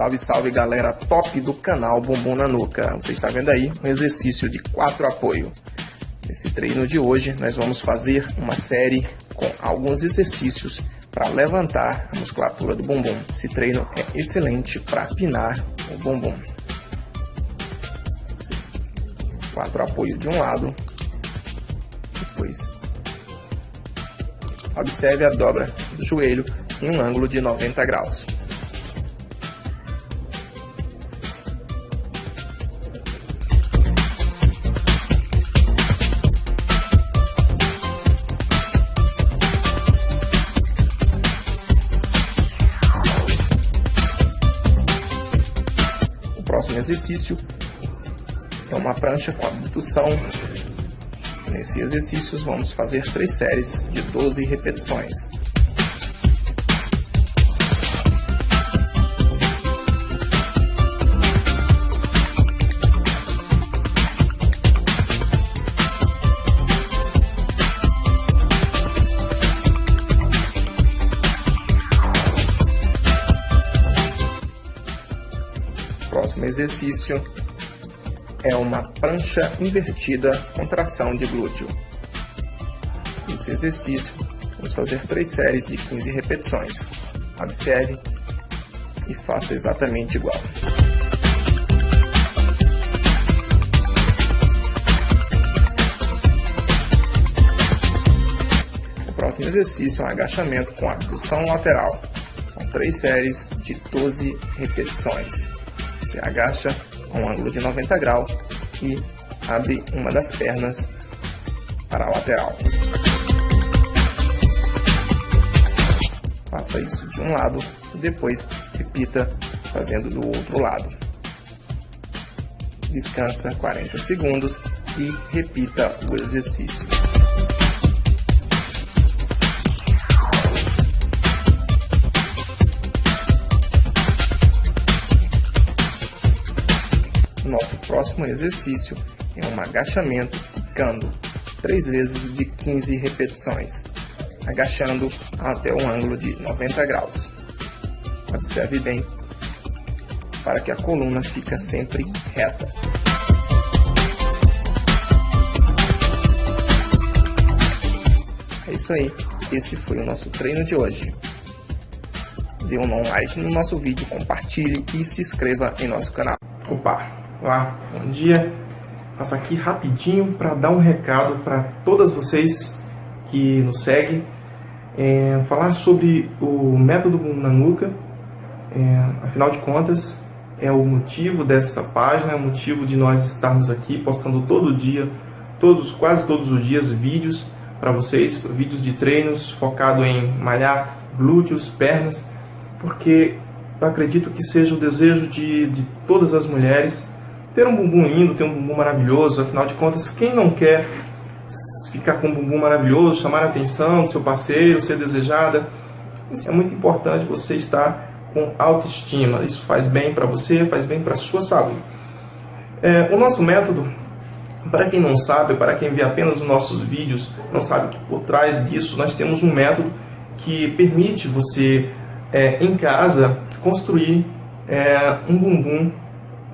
Salve, salve galera top do canal Bumbum na Nuca. Você está vendo aí um exercício de quatro apoio. Nesse treino de hoje nós vamos fazer uma série com alguns exercícios para levantar a musculatura do bumbum. Esse treino é excelente para pinar o bumbum. Quatro apoio de um lado, depois observe a dobra do joelho em um ângulo de 90 graus. Próximo exercício é uma prancha com abdução. Nesse exercício vamos fazer três séries de 12 repetições. Próximo exercício é uma prancha invertida com tração de glúteo. Nesse exercício, vamos fazer três séries de 15 repetições. Observe e faça exatamente igual. O próximo exercício é um agachamento com abdução lateral. São três séries de 12 repetições. Agacha a um ângulo de 90 graus e abre uma das pernas para a lateral. Faça isso de um lado e depois repita fazendo do outro lado. Descansa 40 segundos e repita o exercício. Próximo exercício é um agachamento quicando, 3 vezes de 15 repetições, agachando até um ângulo de 90 graus. Observe bem, para que a coluna fique sempre reta. É isso aí, esse foi o nosso treino de hoje. Dê um like no nosso vídeo, compartilhe e se inscreva em nosso canal. Opa! Olá, bom dia. Passo aqui rapidinho para dar um recado para todas vocês que nos seguem. É, falar sobre o método Nanuka. É, afinal de contas, é o motivo desta página, é o motivo de nós estarmos aqui postando todo dia, todos, quase todos os dias, vídeos para vocês, vídeos de treinos focado em malhar glúteos, pernas, porque eu acredito que seja o desejo de, de todas as mulheres ter um bumbum lindo, ter um bumbum maravilhoso, afinal de contas, quem não quer ficar com um bumbum maravilhoso, chamar a atenção do seu parceiro, ser desejada? Isso é muito importante você estar com autoestima. Isso faz bem para você, faz bem para a sua saúde. É, o nosso método, para quem não sabe, para quem vê apenas os nossos vídeos, não sabe que por trás disso nós temos um método que permite você, é, em casa, construir é, um bumbum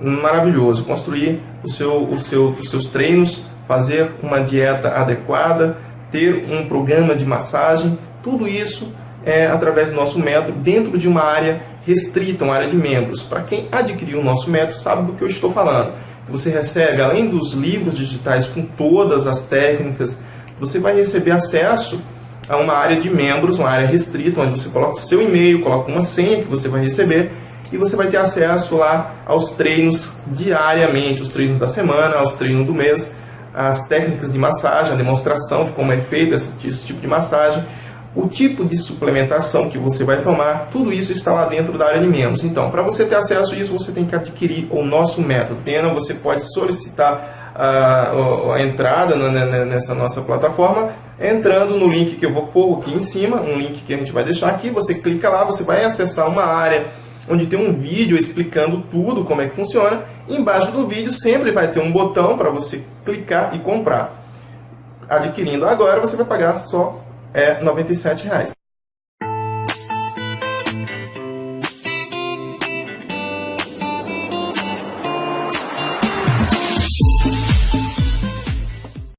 maravilhoso. Construir o seu, o seu, os seus treinos, fazer uma dieta adequada, ter um programa de massagem, tudo isso é através do nosso método, dentro de uma área restrita, uma área de membros. Para quem adquiriu o nosso método, sabe do que eu estou falando. Você recebe, além dos livros digitais com todas as técnicas, você vai receber acesso a uma área de membros, uma área restrita, onde você coloca o seu e-mail, coloca uma senha que você vai receber e você vai ter acesso lá aos treinos diariamente, os treinos da semana, aos treinos do mês, as técnicas de massagem, a demonstração de como é feito esse, esse tipo de massagem, o tipo de suplementação que você vai tomar, tudo isso está lá dentro da área de membros. Então, para você ter acesso a isso, você tem que adquirir o nosso método. Pena, você pode solicitar a, a entrada nessa nossa plataforma, entrando no link que eu vou pôr aqui em cima, um link que a gente vai deixar aqui, você clica lá, você vai acessar uma área onde tem um vídeo explicando tudo, como é que funciona. embaixo do vídeo sempre vai ter um botão para você clicar e comprar. Adquirindo agora, você vai pagar só é, R$ 97,00.